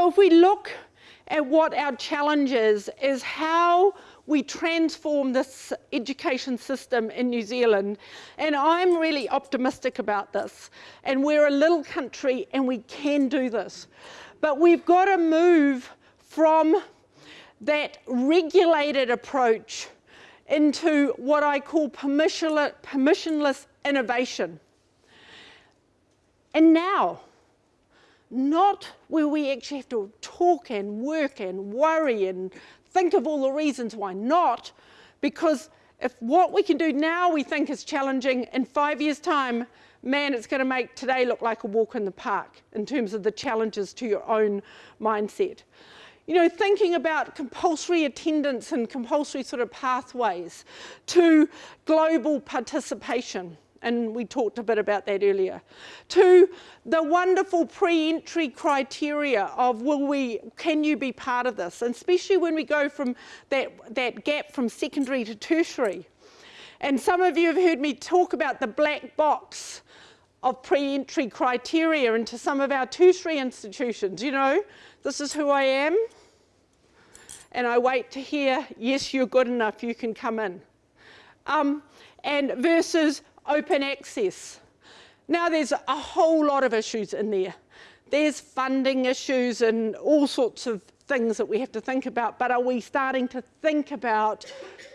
So if we look at what our challenge is, is how we transform this education system in New Zealand. And I'm really optimistic about this. And we're a little country and we can do this. But we've got to move from that regulated approach into what I call permissionless, permissionless innovation. And now, not where we actually have to talk and work and worry and think of all the reasons why not, because if what we can do now we think is challenging, in five years' time, man, it's going to make today look like a walk in the park in terms of the challenges to your own mindset. You know, thinking about compulsory attendance and compulsory sort of pathways to global participation and we talked a bit about that earlier. To the wonderful pre-entry criteria of will we, can you be part of this? And especially when we go from that, that gap from secondary to tertiary. And some of you have heard me talk about the black box of pre-entry criteria into some of our tertiary institutions. You know, this is who I am. And I wait to hear, yes, you're good enough, you can come in. Um, and versus open access. Now there's a whole lot of issues in there. There's funding issues and all sorts of things that we have to think about, but are we starting to think about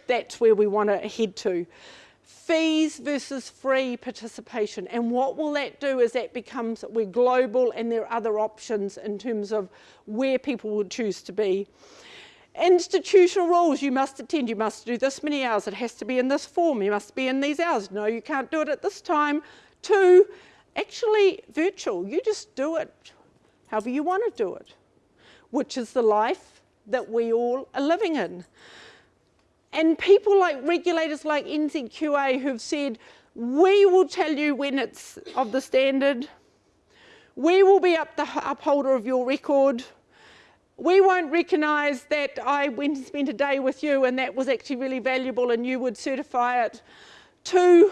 that's where we want to head to? Fees versus free participation. And what will that do is that becomes, we're global and there are other options in terms of where people would choose to be. Institutional rules, you must attend, you must do this many hours, it has to be in this form, you must be in these hours. No, you can't do it at this time. Two, actually virtual, you just do it however you want to do it, which is the life that we all are living in. And people like regulators like NZQA who've said, we will tell you when it's of the standard, we will be up the upholder of your record, we won't recognise that I went and spent a day with you and that was actually really valuable and you would certify it. Two,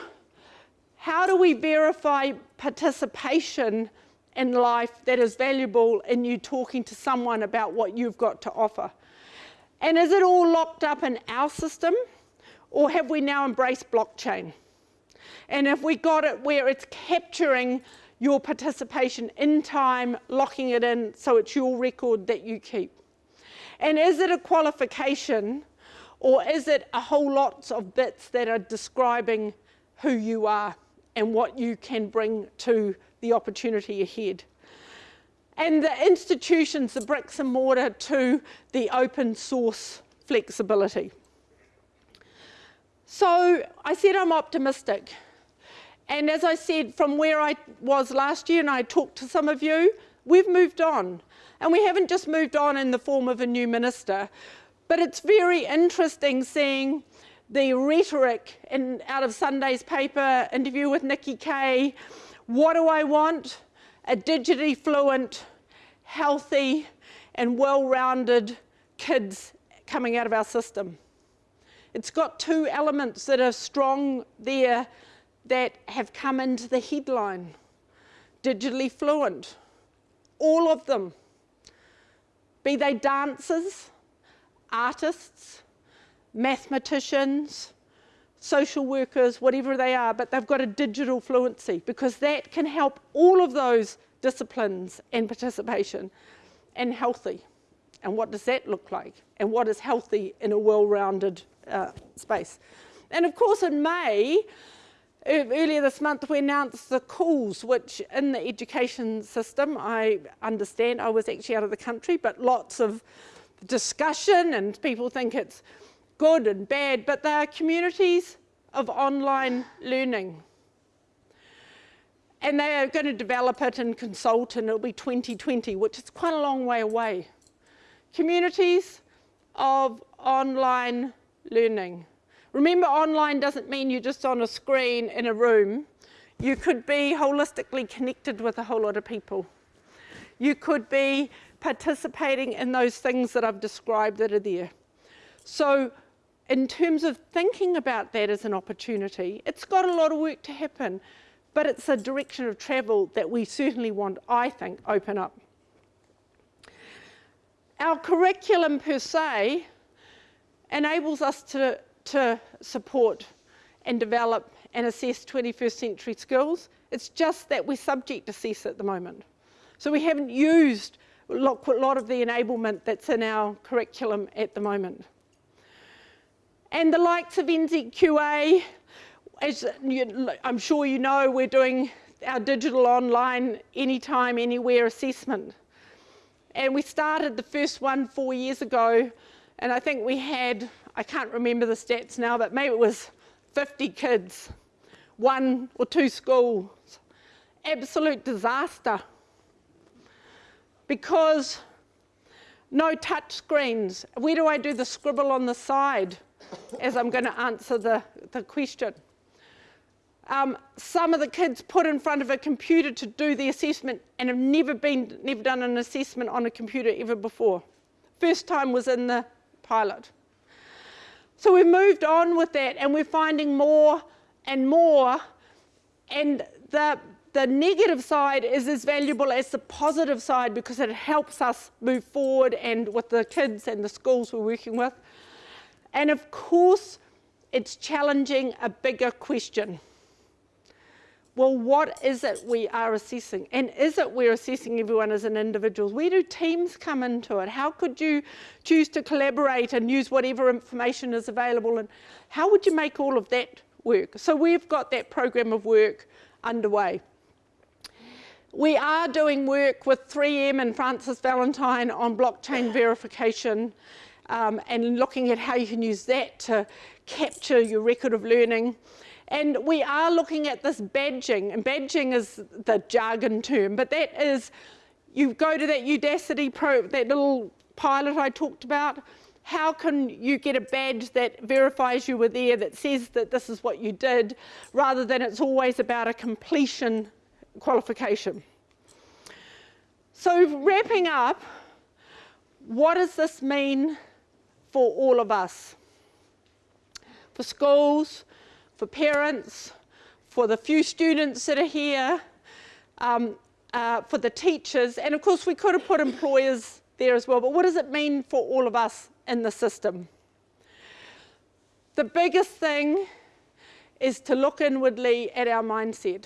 how do we verify participation in life that is valuable in you talking to someone about what you've got to offer? And is it all locked up in our system or have we now embraced blockchain? And have we got it where it's capturing your participation in time, locking it in so it's your record that you keep. And is it a qualification or is it a whole lot of bits that are describing who you are and what you can bring to the opportunity ahead? And the institutions, the bricks and mortar to the open source flexibility. So I said I'm optimistic. And as I said, from where I was last year and I talked to some of you, we've moved on. And we haven't just moved on in the form of a new minister, but it's very interesting seeing the rhetoric in, out of Sunday's paper, interview with Nikki Kaye. What do I want? A digitally fluent, healthy, and well-rounded kids coming out of our system. It's got two elements that are strong there that have come into the headline. Digitally fluent, all of them. Be they dancers, artists, mathematicians, social workers, whatever they are, but they've got a digital fluency because that can help all of those disciplines and participation and healthy. And what does that look like? And what is healthy in a well-rounded uh, space? And of course in May, Earlier this month we announced the calls which in the education system, I understand, I was actually out of the country, but lots of discussion and people think it's good and bad, but they are communities of online learning. And they are going to develop it and consult and it'll be 2020, which is quite a long way away. Communities of online learning. Remember, online doesn't mean you're just on a screen in a room. You could be holistically connected with a whole lot of people. You could be participating in those things that I've described that are there. So in terms of thinking about that as an opportunity, it's got a lot of work to happen, but it's a direction of travel that we certainly want, I think, open up. our curriculum per se enables us to, to support and develop and assess 21st century skills. It's just that we're subject assess at the moment. So we haven't used a lot, of the enablement that's in our curriculum at the moment. And the likes of NZQA, as you, I'm sure you know, we're doing our digital online anytime, anywhere assessment. And we started the first one four years ago, and I think we had, I can't remember the stats now, but maybe it was 50 kids, one or two schools. Absolute disaster. Because no touch screens. Where do I do the scribble on the side as I'm going to answer the, the question? Um, some of the kids put in front of a computer to do the assessment and have never been, never done an assessment on a computer ever before. First time was in the pilot. So we've moved on with that and we're finding more and more and the, the negative side is as valuable as the positive side because it helps us move forward and with the kids and the schools we're working with. And of course, it's challenging a bigger question well, what is it we are assessing? And is it we're assessing everyone as an individual? Where do teams come into it? How could you choose to collaborate and use whatever information is available? And how would you make all of that work? So we've got that program of work underway. We are doing work with 3M and Frances Valentine on blockchain verification um, and looking at how you can use that to capture your record of learning. And we are looking at this badging, and badging is the jargon term, but that is, you go to that Udacity Pro, that little pilot I talked about, how can you get a badge that verifies you were there, that says that this is what you did, rather than it's always about a completion qualification. So wrapping up, what does this mean for all of us? For schools, for parents, for the few students that are here, um, uh, for the teachers, and of course we could have put employers there as well, but what does it mean for all of us in the system? The biggest thing is to look inwardly at our mindset.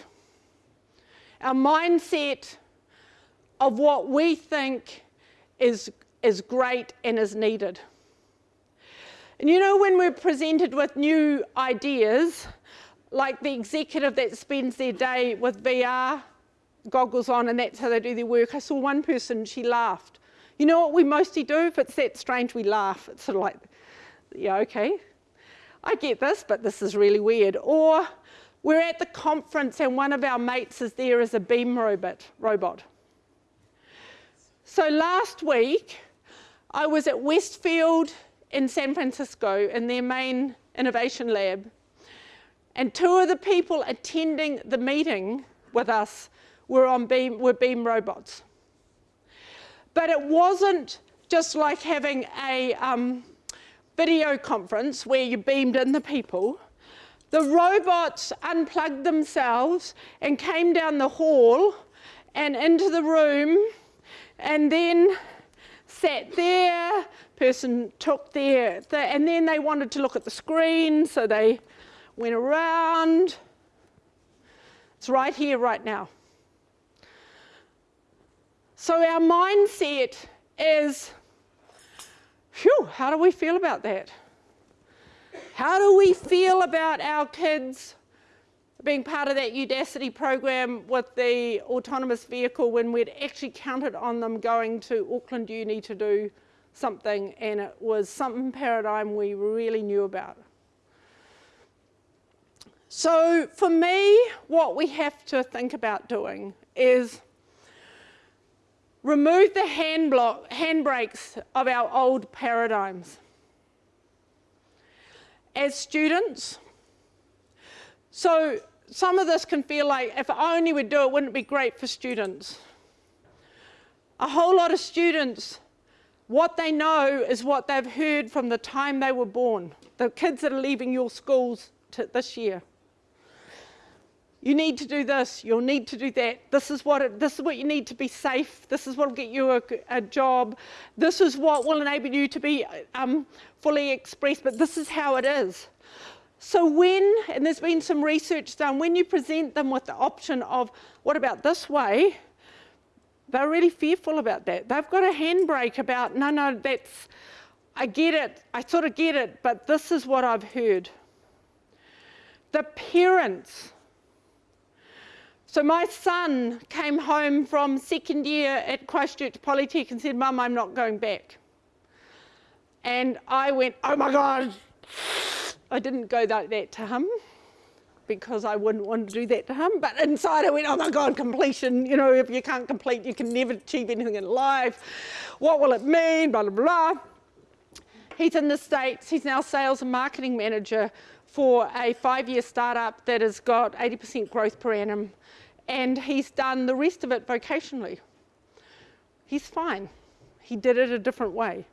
Our mindset of what we think is, is great and is needed. And you know when we're presented with new ideas, like the executive that spends their day with VR goggles on and that's how they do their work, I saw one person, she laughed. You know what we mostly do? If it's that strange, we laugh. It's sort of like, yeah, okay. I get this, but this is really weird. Or we're at the conference and one of our mates is there as a beam robot. robot. So last week, I was at Westfield in San Francisco in their main innovation lab. And two of the people attending the meeting with us were on beam, were beam robots. But it wasn't just like having a um, video conference where you beamed in the people. The robots unplugged themselves and came down the hall and into the room and then sat there, person took their, the, and then they wanted to look at the screen, so they went around. It's right here, right now. So our mindset is, phew, how do we feel about that? How do we feel about our kids being part of that Udacity program with the autonomous vehicle when we'd actually counted on them going to Auckland Uni to do something and it was something paradigm we really knew about. So for me, what we have to think about doing is remove the hand block, handbrakes of our old paradigms. As students, so some of this can feel like if only we'd do it, wouldn't it be great for students? A whole lot of students, what they know is what they've heard from the time they were born. The kids that are leaving your schools this year. you need to do this, you'll need to do that. This is what it, this is what you need to be safe. This is what will get you a, a job. This is what will enable you to be um, fully expressed. But this is how it is. So when, and there's been some research done, when you present them with the option of what about this way, they're really fearful about that. They've got a handbrake about no, no, that's I get it. I sort of get it, but this is what I've heard. The parents so my son came home from second year at Christchurch Polytech and said, Mum, I'm not going back. And I went, oh my God. I didn't go like that to him because I wouldn't want to do that to him. But inside I went, oh my God, completion. You know, if you can't complete, you can never achieve anything in life. What will it mean? Blah, blah, blah. He's in the States. He's now sales and marketing manager for a five-year startup that has got 80% growth per annum and he's done the rest of it vocationally. He's fine. He did it a different way.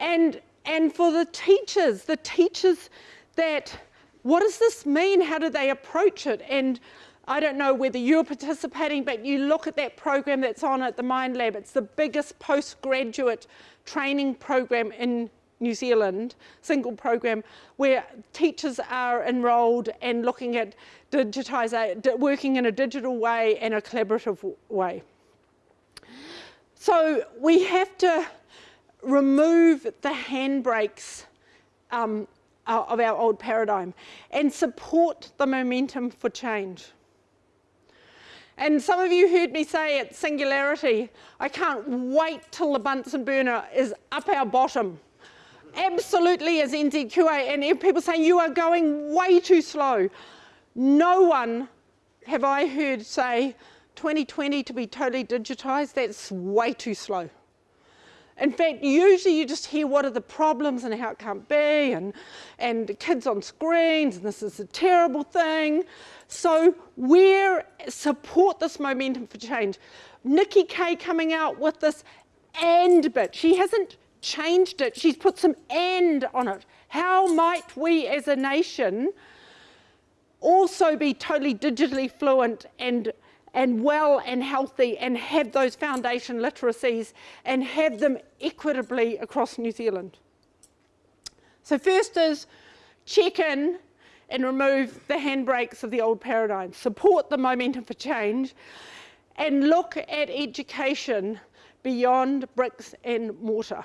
And, and for the teachers, the teachers that, what does this mean? How do they approach it? And I don't know whether you're participating, but you look at that program that's on at the Mind Lab. It's the biggest postgraduate training program in New Zealand single program where teachers are enrolled and looking at digitizing, working in a digital way and a collaborative way. So we have to remove the handbrakes um, of our old paradigm and support the momentum for change. And some of you heard me say at Singularity, I can't wait till the Bunsen burner is up our bottom absolutely as NZQA, and people saying you are going way too slow. No one have I heard say 2020 to be totally digitised, that's way too slow. In fact, usually you just hear what are the problems and how it can't be, and, and kids on screens, and this is a terrible thing. So we support this momentum for change. Nikki Kaye coming out with this and bit. She hasn't changed it. She's put some end on it. How might we as a nation also be totally digitally fluent and and well and healthy and have those foundation literacies and have them equitably across New Zealand. So first is check in and remove the handbrakes of the old paradigm, support the momentum for change and look at education beyond bricks and mortar.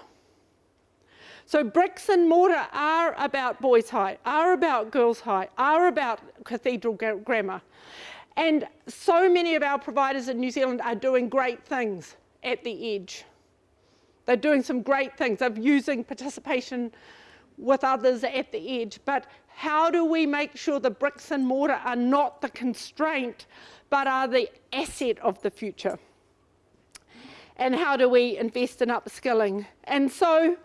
So bricks and mortar are about Boys High, are about Girls High, are about Cathedral Grammar. And so many of our providers in New Zealand are doing great things at the edge. They're doing some great things. They're using participation with others at the edge. But how do we make sure the bricks and mortar are not the constraint, but are the asset of the future? And how do we invest in upskilling? And so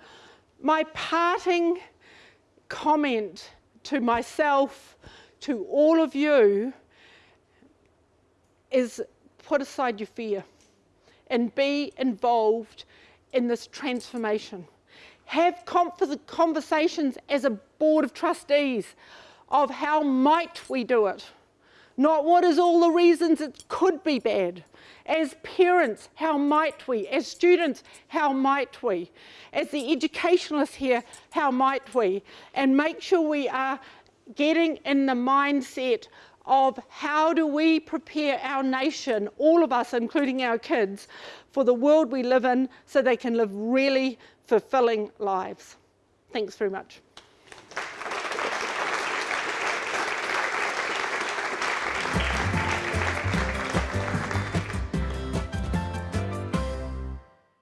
my parting comment to myself, to all of you, is put aside your fear and be involved in this transformation. Have conversations as a board of trustees of how might we do it, not what is all the reasons it could be bad. As parents, how might we? As students, how might we? As the educationalists here, how might we? And make sure we are getting in the mindset of how do we prepare our nation, all of us, including our kids, for the world we live in so they can live really fulfilling lives. Thanks very much.